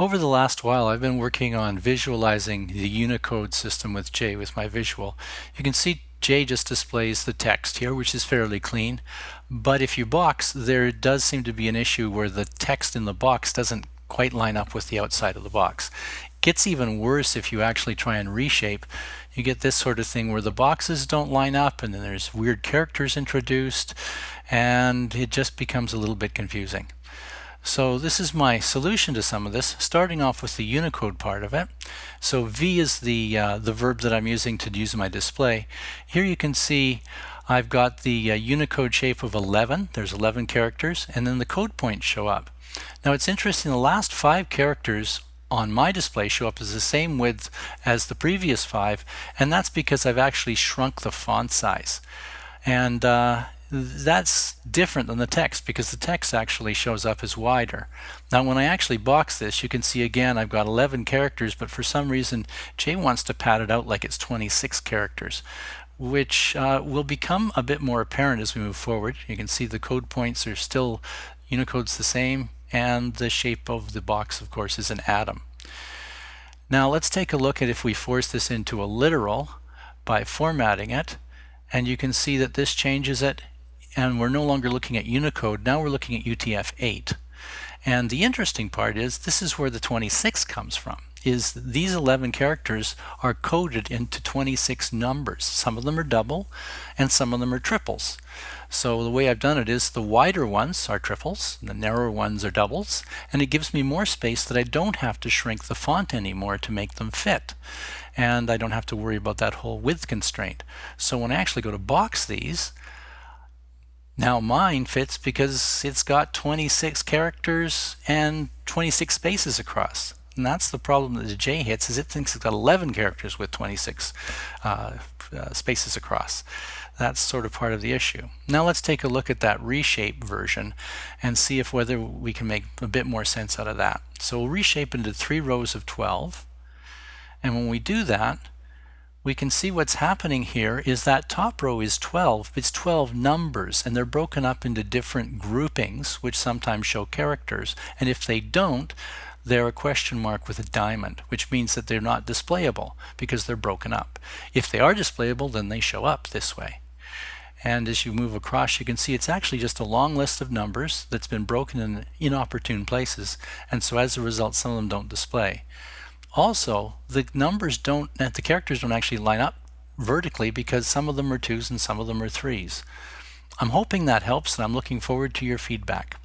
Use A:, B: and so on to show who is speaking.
A: Over the last while, I've been working on visualizing the Unicode system with J with my visual. You can see J just displays the text here, which is fairly clean. But if you box, there does seem to be an issue where the text in the box doesn't quite line up with the outside of the box. It gets even worse if you actually try and reshape. You get this sort of thing where the boxes don't line up and then there's weird characters introduced and it just becomes a little bit confusing. So this is my solution to some of this, starting off with the Unicode part of it. So V is the, uh, the verb that I'm using to use my display. Here you can see I've got the uh, Unicode shape of 11. There's 11 characters, and then the code points show up. Now it's interesting, the last five characters on my display show up as the same width as the previous five, and that's because I've actually shrunk the font size. And uh, that's different than the text because the text actually shows up as wider. Now when I actually box this you can see again I've got 11 characters but for some reason J wants to pad it out like it's 26 characters which uh, will become a bit more apparent as we move forward. You can see the code points are still Unicode's the same and the shape of the box of course is an atom. Now let's take a look at if we force this into a literal by formatting it and you can see that this changes it and we're no longer looking at Unicode, now we're looking at UTF-8. And the interesting part is this is where the 26 comes from is these 11 characters are coded into 26 numbers. Some of them are double and some of them are triples. So the way I've done it is the wider ones are triples, the narrower ones are doubles, and it gives me more space that I don't have to shrink the font anymore to make them fit. And I don't have to worry about that whole width constraint. So when I actually go to box these, now mine fits because it's got 26 characters and 26 spaces across. And that's the problem that the J hits is it thinks it's got 11 characters with 26 uh, uh, spaces across. That's sort of part of the issue. Now let's take a look at that reshape version and see if whether we can make a bit more sense out of that. So we'll reshape into three rows of 12. And when we do that, we can see what's happening here is that top row is 12. It's 12 numbers and they're broken up into different groupings which sometimes show characters and if they don't they're a question mark with a diamond which means that they're not displayable because they're broken up. If they are displayable then they show up this way. And as you move across you can see it's actually just a long list of numbers that's been broken in inopportune places and so as a result some of them don't display. Also, the numbers don't, the characters don't actually line up vertically because some of them are twos and some of them are threes. I'm hoping that helps and I'm looking forward to your feedback.